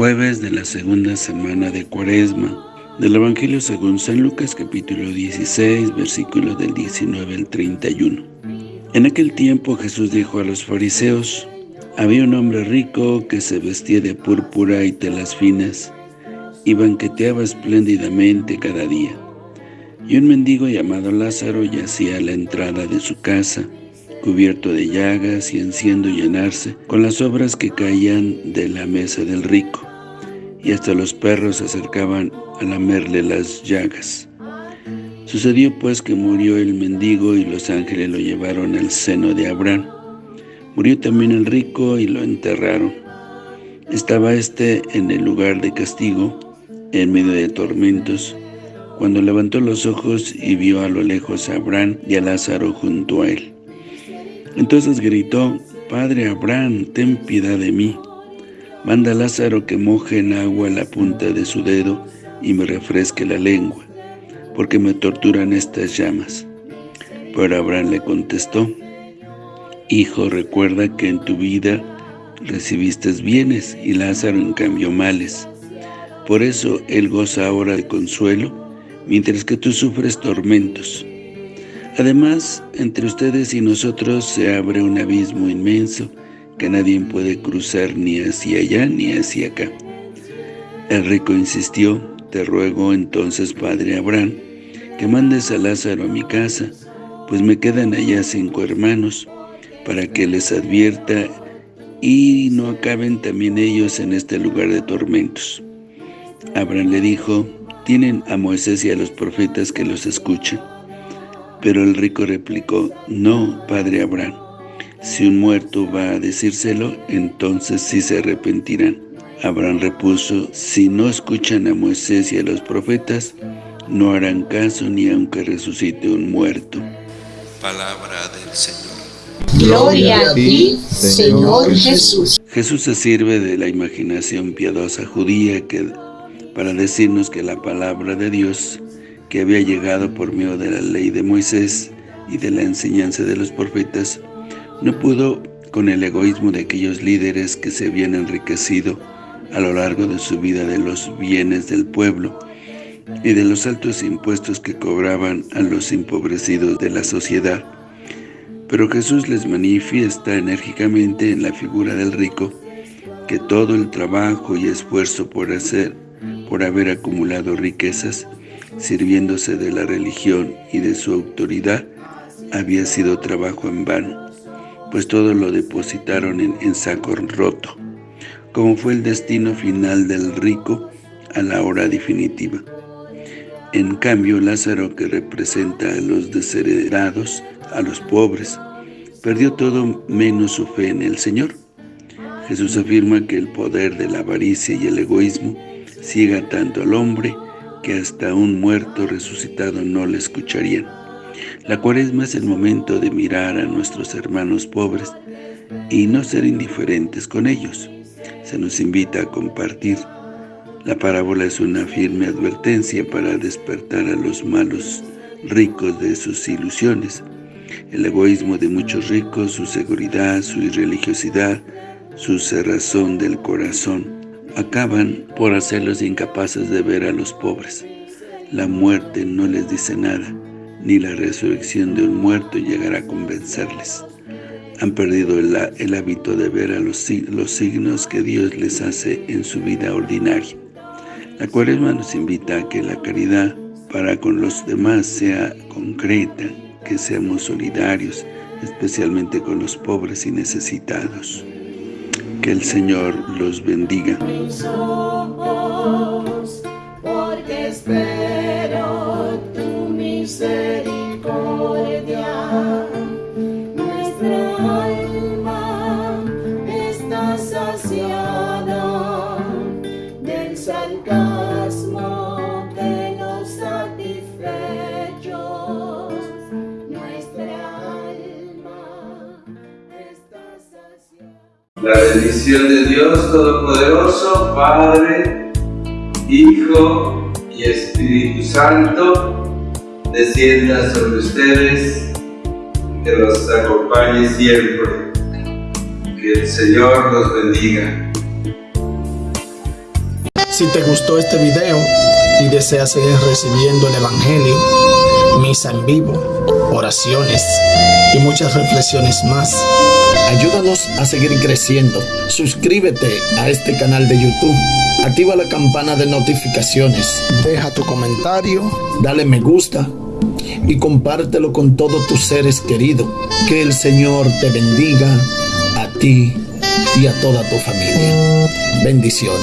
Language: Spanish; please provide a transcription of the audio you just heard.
Jueves de la segunda semana de Cuaresma del Evangelio según San Lucas capítulo 16 versículos del 19 al 31 En aquel tiempo Jesús dijo a los fariseos Había un hombre rico que se vestía de púrpura y telas finas y banqueteaba espléndidamente cada día. Y un mendigo llamado Lázaro yacía a la entrada de su casa cubierto de llagas y haciendo llenarse con las obras que caían de la mesa del rico, y hasta los perros se acercaban a lamerle las llagas. Sucedió pues que murió el mendigo y los ángeles lo llevaron al seno de Abraham. Murió también el rico y lo enterraron. Estaba éste en el lugar de castigo, en medio de tormentos, cuando levantó los ojos y vio a lo lejos a Abraham y a Lázaro junto a él. Entonces gritó, Padre Abraham, ten piedad de mí. Manda a Lázaro que moje en agua la punta de su dedo y me refresque la lengua, porque me torturan estas llamas. Pero Abraham le contestó, Hijo, recuerda que en tu vida recibiste bienes y Lázaro en cambio males. Por eso él goza ahora de consuelo, mientras que tú sufres tormentos. Además, entre ustedes y nosotros se abre un abismo inmenso que nadie puede cruzar ni hacia allá ni hacia acá. El rico insistió, te ruego entonces, padre Abraham, que mandes a Lázaro a mi casa, pues me quedan allá cinco hermanos, para que les advierta y no acaben también ellos en este lugar de tormentos. Abraham le dijo, tienen a Moisés y a los profetas que los escuchan. Pero el rico replicó, no, padre Abraham, si un muerto va a decírselo, entonces sí se arrepentirán. Abraham repuso, si no escuchan a Moisés y a los profetas, no harán caso ni aunque resucite un muerto. Palabra del Señor. Gloria a ti, Señor Jesús. Jesús se sirve de la imaginación piadosa judía que, para decirnos que la palabra de Dios que había llegado por medio de la ley de Moisés y de la enseñanza de los profetas, no pudo con el egoísmo de aquellos líderes que se habían enriquecido a lo largo de su vida de los bienes del pueblo y de los altos impuestos que cobraban a los empobrecidos de la sociedad. Pero Jesús les manifiesta enérgicamente en la figura del rico que todo el trabajo y esfuerzo por hacer, por haber acumulado riquezas, sirviéndose de la religión y de su autoridad, había sido trabajo en vano, pues todo lo depositaron en, saco roto, como fue el destino final del rico a la hora definitiva. En cambio, Lázaro, que representa a los desheredados, a los pobres, perdió todo menos su fe en el Señor. Jesús afirma que el poder de la avaricia y el egoísmo ciega tanto al hombre que hasta un muerto resucitado no le escucharían. La cuaresma es el momento de mirar a nuestros hermanos pobres y no ser indiferentes con ellos. Se nos invita a compartir. La parábola es una firme advertencia para despertar a los malos ricos de sus ilusiones. El egoísmo de muchos ricos, su seguridad, su irreligiosidad, su cerrazón del corazón, acaban por hacerlos incapaces de ver a los pobres. La muerte no les dice nada, ni la resurrección de un muerto llegará a convencerles. Han perdido el, hábito de ver a los, los signos que Dios les hace en su vida ordinaria. La cuaresma nos invita a que la caridad para con los demás sea concreta, que seamos solidarios, especialmente con los pobres y necesitados. Que el Señor los bendiga. La bendición de Dios Todopoderoso, Padre, Hijo y Espíritu Santo, descienda sobre ustedes, que los acompañe siempre. Que el Señor los bendiga. Si te gustó este video y deseas seguir recibiendo el Evangelio, misa en vivo, oraciones y muchas reflexiones más, ayúdanos a seguir creciendo. Suscríbete a este canal de YouTube. Activa la campana de notificaciones. Deja tu comentario, dale me gusta y compártelo con todos tus seres queridos. Que el Señor te bendiga ti y a toda tu familia. Bendiciones.